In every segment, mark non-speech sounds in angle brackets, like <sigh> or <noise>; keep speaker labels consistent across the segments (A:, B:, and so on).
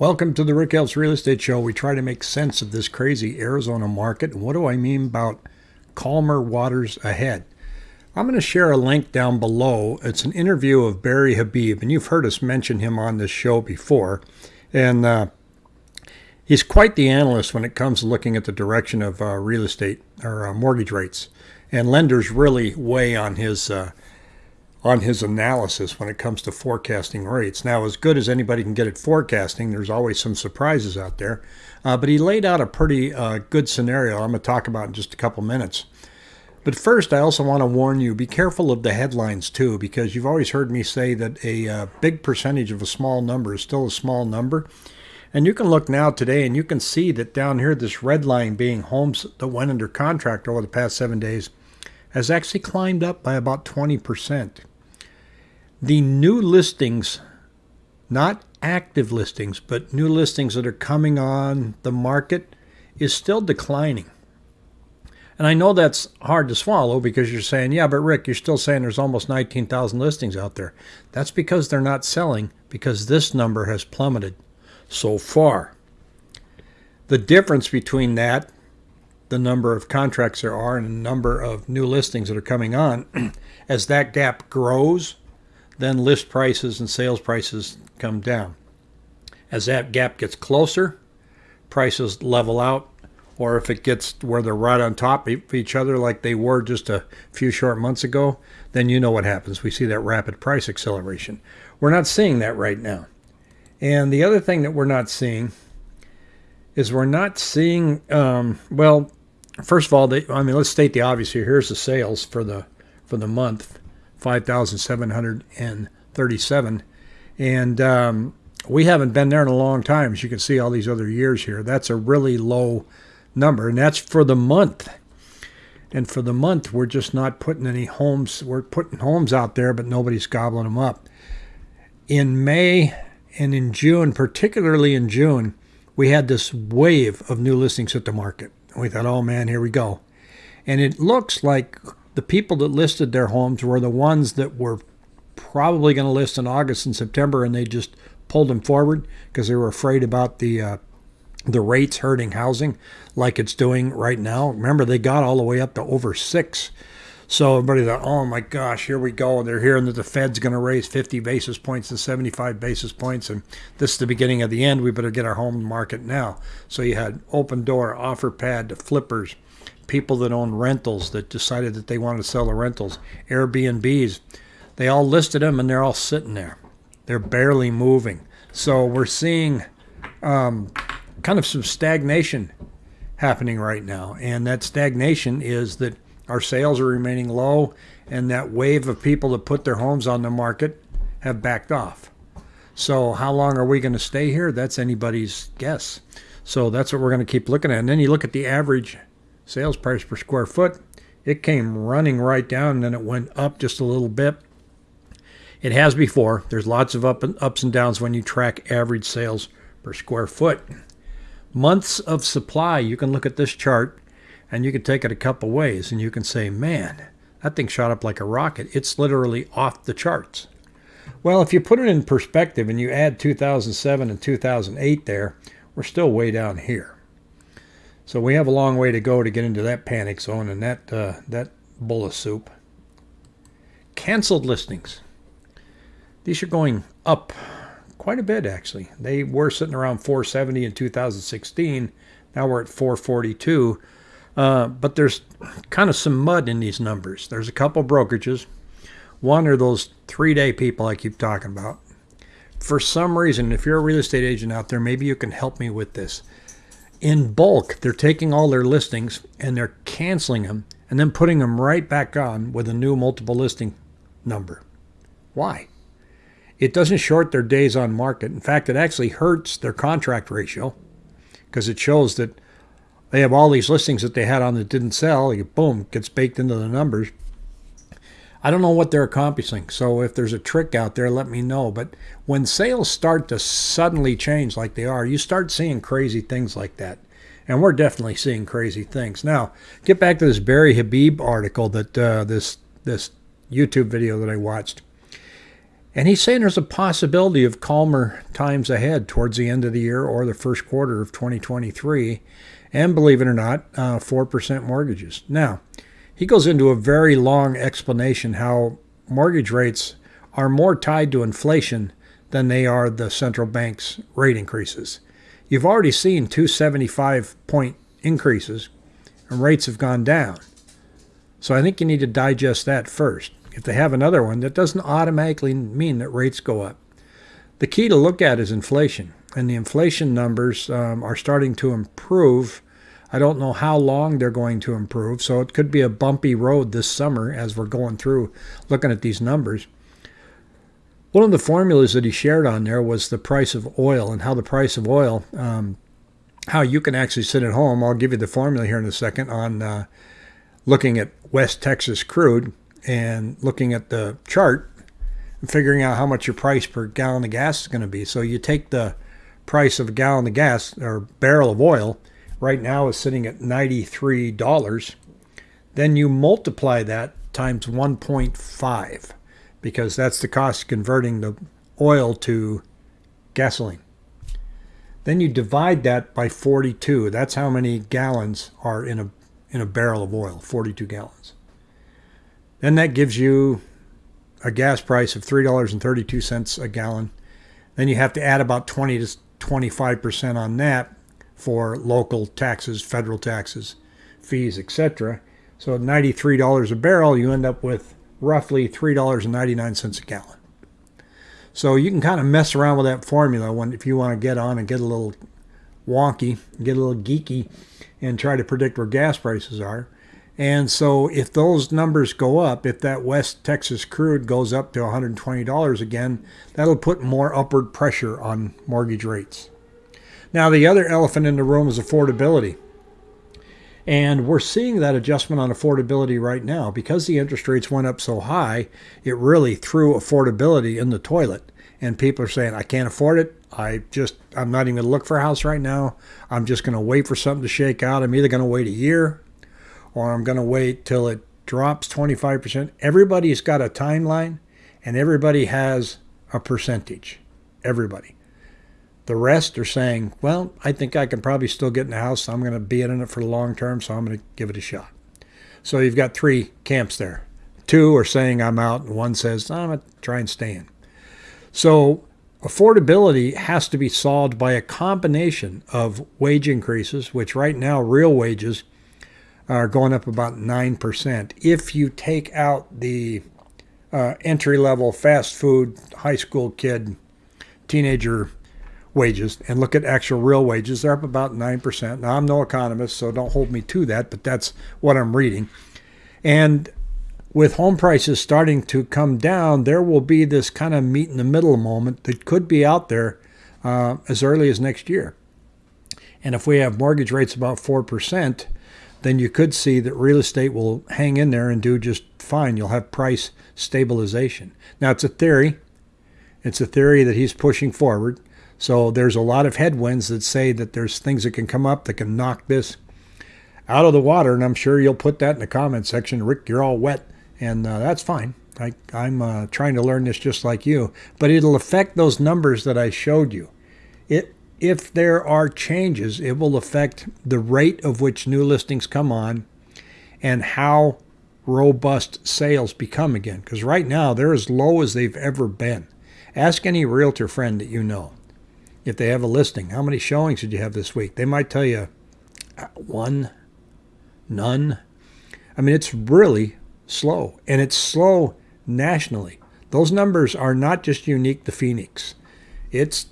A: Welcome to the Rick Helps Real Estate Show. We try to make sense of this crazy Arizona market. And what do I mean about calmer waters ahead? I'm going to share a link down below. It's an interview of Barry Habib, and you've heard us mention him on this show before. And uh, he's quite the analyst when it comes to looking at the direction of uh, real estate or uh, mortgage rates. And lenders really weigh on his uh, on his analysis when it comes to forecasting rates. Now, as good as anybody can get at forecasting, there's always some surprises out there. Uh, but he laid out a pretty uh, good scenario I'm going to talk about in just a couple minutes. But first, I also want to warn you be careful of the headlines too, because you've always heard me say that a uh, big percentage of a small number is still a small number. And you can look now today and you can see that down here, this red line being homes that went under contract over the past seven days has actually climbed up by about 20% the new listings, not active listings, but new listings that are coming on the market, is still declining. And I know that's hard to swallow because you're saying, yeah, but Rick, you're still saying there's almost 19,000 listings out there. That's because they're not selling because this number has plummeted so far. The difference between that, the number of contracts there are, and the number of new listings that are coming on, <clears throat> as that gap grows, then list prices and sales prices come down. As that gap gets closer, prices level out, or if it gets where they're right on top of each other like they were just a few short months ago, then you know what happens. We see that rapid price acceleration. We're not seeing that right now. And the other thing that we're not seeing is we're not seeing, um, well, first of all, they, I mean, let's state the obvious here. Here's the sales for the for the month 5,737. And um, we haven't been there in a long time, as you can see all these other years here. That's a really low number, and that's for the month. And for the month, we're just not putting any homes. We're putting homes out there, but nobody's gobbling them up. In May and in June, particularly in June, we had this wave of new listings at the market. We thought, oh man, here we go. And it looks like the people that listed their homes were the ones that were probably going to list in August and September, and they just pulled them forward because they were afraid about the uh, the rates hurting housing, like it's doing right now. Remember, they got all the way up to over six. So everybody thought, oh my gosh, here we go. and They're hearing that the Fed's going to raise 50 basis points and 75 basis points, and this is the beginning of the end. We better get our home market now. So you had Opendoor, OfferPad, the flippers, people that own rentals that decided that they wanted to sell the rentals, Airbnbs. They all listed them and they're all sitting there. They're barely moving. So we're seeing um, kind of some stagnation happening right now. And that stagnation is that our sales are remaining low and that wave of people that put their homes on the market have backed off. So how long are we going to stay here? That's anybody's guess. So that's what we're going to keep looking at. And then you look at the average sales price per square foot, it came running right down and then it went up just a little bit. It has before. There's lots of up and ups and downs when you track average sales per square foot. Months of supply, you can look at this chart and you can take it a couple ways and you can say, man, that thing shot up like a rocket. It's literally off the charts. Well, if you put it in perspective and you add 2007 and 2008 there, we're still way down here. So we have a long way to go to get into that panic zone and that uh, that bowl of soup. Canceled listings. These are going up quite a bit actually. They were sitting around 470 in 2016. Now we're at 442. Uh, but there's kind of some mud in these numbers. There's a couple brokerages. One are those three day people I keep talking about. For some reason, if you're a real estate agent out there, maybe you can help me with this in bulk, they're taking all their listings and they're canceling them and then putting them right back on with a new multiple listing number. Why? It doesn't short their days on market. In fact, it actually hurts their contract ratio because it shows that they have all these listings that they had on that didn't sell. Boom, gets baked into the numbers. I don't know what they're accomplishing. So if there's a trick out there, let me know. But when sales start to suddenly change like they are, you start seeing crazy things like that. And we're definitely seeing crazy things. Now, get back to this Barry Habib article that uh, this this YouTube video that I watched. And he's saying there's a possibility of calmer times ahead towards the end of the year or the first quarter of 2023. And believe it or not, uh, 4% mortgages. Now, he goes into a very long explanation how mortgage rates are more tied to inflation than they are the central bank's rate increases. You've already seen 275 point increases and rates have gone down. So I think you need to digest that first. If they have another one, that doesn't automatically mean that rates go up. The key to look at is inflation, and the inflation numbers um, are starting to improve. I don't know how long they're going to improve, so it could be a bumpy road this summer as we're going through looking at these numbers. One of the formulas that he shared on there was the price of oil and how the price of oil, um, how you can actually sit at home. I'll give you the formula here in a second on uh, looking at West Texas crude and looking at the chart and figuring out how much your price per gallon of gas is going to be. So you take the price of a gallon of gas or barrel of oil, right now is sitting at $93. Then you multiply that times 1.5 because that's the cost converting the oil to gasoline. Then you divide that by 42. That's how many gallons are in a in a barrel of oil, 42 gallons. Then that gives you a gas price of $3.32 a gallon. Then you have to add about 20 to 25% on that for local taxes, federal taxes, fees, etc. So at $93 a barrel, you end up with roughly $3.99 a gallon. So you can kind of mess around with that formula when if you want to get on and get a little wonky, get a little geeky, and try to predict where gas prices are. And so if those numbers go up, if that West Texas crude goes up to $120 again, that'll put more upward pressure on mortgage rates. Now, the other elephant in the room is affordability. And we're seeing that adjustment on affordability right now. Because the interest rates went up so high, it really threw affordability in the toilet. And people are saying, I can't afford it. I just, I'm not even going to look for a house right now. I'm just going to wait for something to shake out. I'm either going to wait a year or I'm going to wait till it drops 25%. Everybody's got a timeline and everybody has a percentage. Everybody. The rest are saying, well, I think I can probably still get in the house. I'm going to be in it for the long term, so I'm going to give it a shot. So you've got three camps there. Two are saying I'm out, and one says, I'm going to try and stay in. So affordability has to be solved by a combination of wage increases, which right now, real wages are going up about 9%. If you take out the uh, entry level fast food, high school kid, teenager wages and look at actual real wages, they're up about 9%. Now, I'm no economist, so don't hold me to that, but that's what I'm reading. And with home prices starting to come down, there will be this kind of meet in the middle moment that could be out there uh, as early as next year. And if we have mortgage rates about 4%, then you could see that real estate will hang in there and do just fine. You'll have price stabilization. Now, it's a theory. It's a theory that he's pushing forward. So there's a lot of headwinds that say that there's things that can come up that can knock this out of the water. And I'm sure you'll put that in the comment section. Rick, you're all wet. And uh, that's fine. I, am uh, trying to learn this just like you. But it'll affect those numbers that I showed you. It, if there are changes, it will affect the rate of which new listings come on and how robust sales become again. Because right now, they're as low as they've ever been. Ask any realtor friend that you know if they have a listing. How many showings did you have this week? They might tell you uh, one, none. I mean, it's really slow, and it's slow nationally. Those numbers are not just unique to Phoenix. It's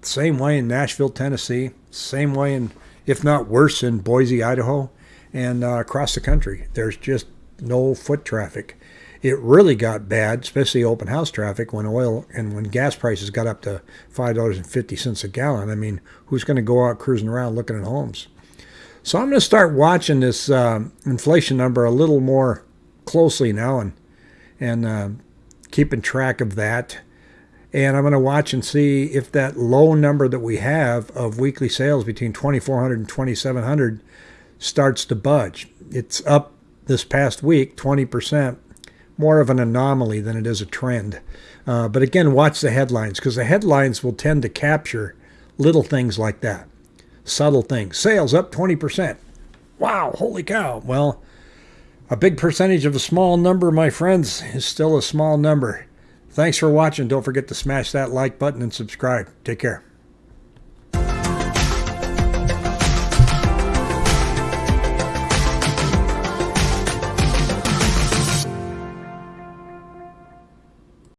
A: the same way in Nashville, Tennessee, same way in, if not worse, in Boise, Idaho, and uh, across the country. There's just no foot traffic it really got bad, especially open house traffic, when oil and when gas prices got up to five dollars and fifty cents a gallon. I mean, who's going to go out cruising around looking at homes? So I'm going to start watching this uh, inflation number a little more closely now and and uh, keeping track of that. And I'm going to watch and see if that low number that we have of weekly sales between 2,400 and 2,700 starts to budge. It's up this past week 20%, more of an anomaly than it is a trend. Uh, but again, watch the headlines because the headlines will tend to capture little things like that, subtle things. Sales up 20%. Wow, holy cow. Well, a big percentage of a small number, my friends, is still a small number. Thanks for watching. Don't forget to smash that like button and subscribe. Take care.